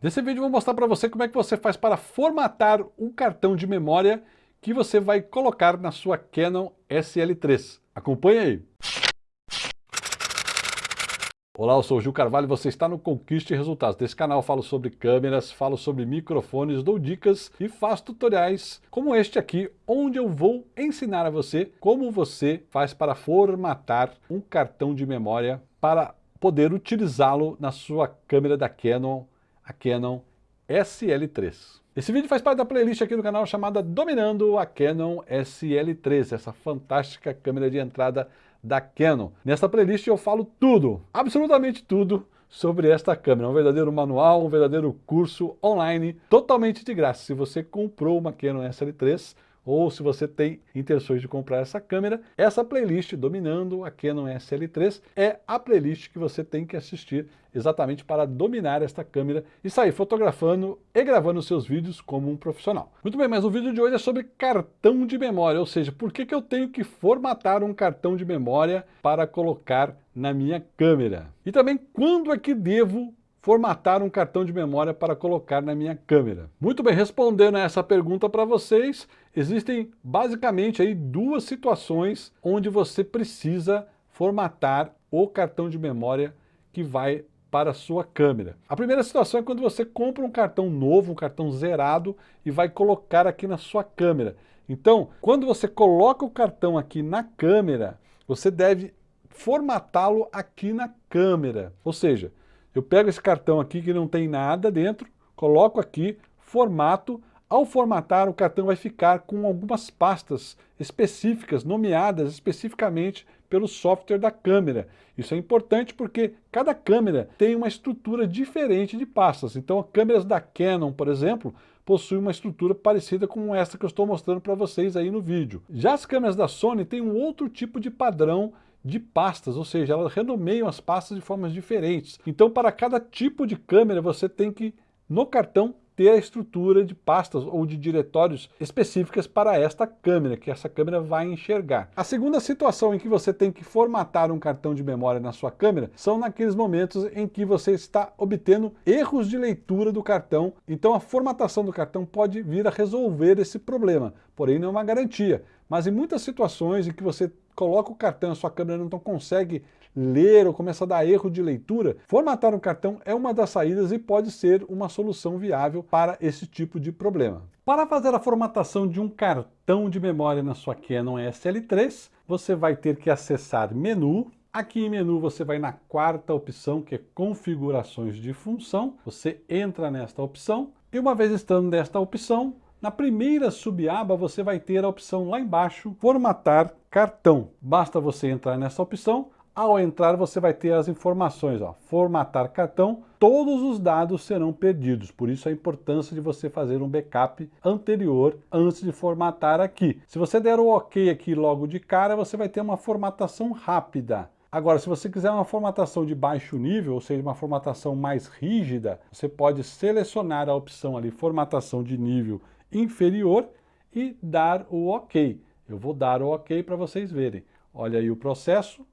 Nesse vídeo eu vou mostrar para você como é que você faz para formatar um cartão de memória que você vai colocar na sua Canon SL3. Acompanhe aí! Olá, eu sou o Gil Carvalho e você está no Conquiste Resultados. Nesse canal falo sobre câmeras, falo sobre microfones, dou dicas e faço tutoriais como este aqui, onde eu vou ensinar a você como você faz para formatar um cartão de memória para poder utilizá-lo na sua câmera da Canon a Canon SL3. Esse vídeo faz parte da playlist aqui do canal chamada Dominando a Canon SL3, essa fantástica câmera de entrada da Canon. Nessa playlist eu falo tudo, absolutamente tudo, sobre esta câmera. Um verdadeiro manual, um verdadeiro curso online, totalmente de graça. Se você comprou uma Canon SL3, ou se você tem intenções de comprar essa câmera, essa playlist dominando a Canon SL3 é a playlist que você tem que assistir exatamente para dominar esta câmera e sair fotografando e gravando seus vídeos como um profissional. Muito bem, mas o vídeo de hoje é sobre cartão de memória, ou seja, por que, que eu tenho que formatar um cartão de memória para colocar na minha câmera. E também quando é que devo formatar um cartão de memória para colocar na minha câmera? Muito bem, respondendo a essa pergunta para vocês, existem basicamente aí duas situações onde você precisa formatar o cartão de memória que vai para a sua câmera. A primeira situação é quando você compra um cartão novo, um cartão zerado e vai colocar aqui na sua câmera. Então, quando você coloca o cartão aqui na câmera, você deve formatá-lo aqui na câmera. Ou seja, eu pego esse cartão aqui que não tem nada dentro, coloco aqui, formato, ao formatar o cartão vai ficar com algumas pastas específicas, nomeadas especificamente pelo software da câmera. Isso é importante porque cada câmera tem uma estrutura diferente de pastas. Então, câmeras da Canon, por exemplo, possuem uma estrutura parecida com essa que eu estou mostrando para vocês aí no vídeo. Já as câmeras da Sony têm um outro tipo de padrão de pastas, ou seja, elas renomeiam as pastas de formas diferentes. Então, para cada tipo de câmera, você tem que, no cartão, ter a estrutura de pastas ou de diretórios específicas para esta câmera, que essa câmera vai enxergar. A segunda situação em que você tem que formatar um cartão de memória na sua câmera são naqueles momentos em que você está obtendo erros de leitura do cartão, então a formatação do cartão pode vir a resolver esse problema, porém não é uma garantia. Mas em muitas situações em que você coloca o cartão, a sua câmera não consegue ler ou começa a dar erro de leitura, formatar um cartão é uma das saídas e pode ser uma solução viável para esse tipo de problema. Para fazer a formatação de um cartão de memória na sua Canon SL3, você vai ter que acessar menu, Aqui em menu você vai na quarta opção, que é configurações de função. Você entra nesta opção e uma vez estando nesta opção, na primeira subaba você vai ter a opção lá embaixo, formatar cartão. Basta você entrar nessa opção, ao entrar você vai ter as informações, ó, formatar cartão, todos os dados serão perdidos, por isso a importância de você fazer um backup anterior antes de formatar aqui. Se você der o ok aqui logo de cara, você vai ter uma formatação rápida. Agora, se você quiser uma formatação de baixo nível, ou seja, uma formatação mais rígida, você pode selecionar a opção ali, formatação de nível inferior e dar o ok. Eu vou dar o ok para vocês verem. Olha aí o processo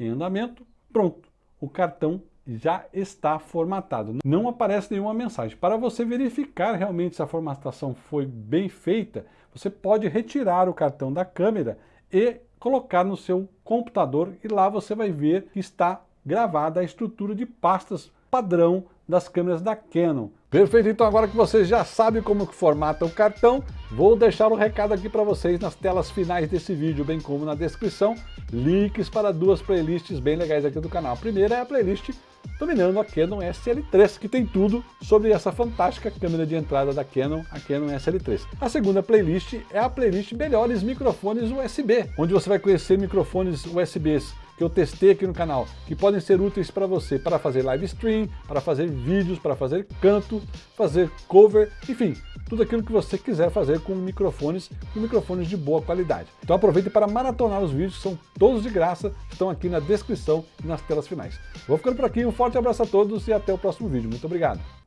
em andamento, pronto. O cartão já está formatado. Não aparece nenhuma mensagem. Para você verificar realmente se a formatação foi bem feita, você pode retirar o cartão da câmera e colocar no seu computador e lá você vai ver que está gravada a estrutura de pastas padrão das câmeras da Canon. Perfeito, então agora que você já sabe como formata o cartão, vou deixar um recado aqui para vocês nas telas finais desse vídeo, bem como na descrição, links para duas playlists bem legais aqui do canal. A primeira é a playlist dominando a Canon SL3, que tem tudo sobre essa fantástica câmera de entrada da Canon, a Canon SL3. A segunda playlist é a playlist Melhores Microfones USB, onde você vai conhecer microfones USBs que eu testei aqui no canal, que podem ser úteis para você para fazer live stream, para fazer vídeos, para fazer canto, fazer cover, enfim, tudo aquilo que você quiser fazer com microfones, com microfones de boa qualidade. Então aproveite para maratonar os vídeos, são todos de graça, estão aqui na descrição e nas telas finais. Vou ficando por aqui, um forte abraço a todos e até o próximo vídeo. Muito obrigado!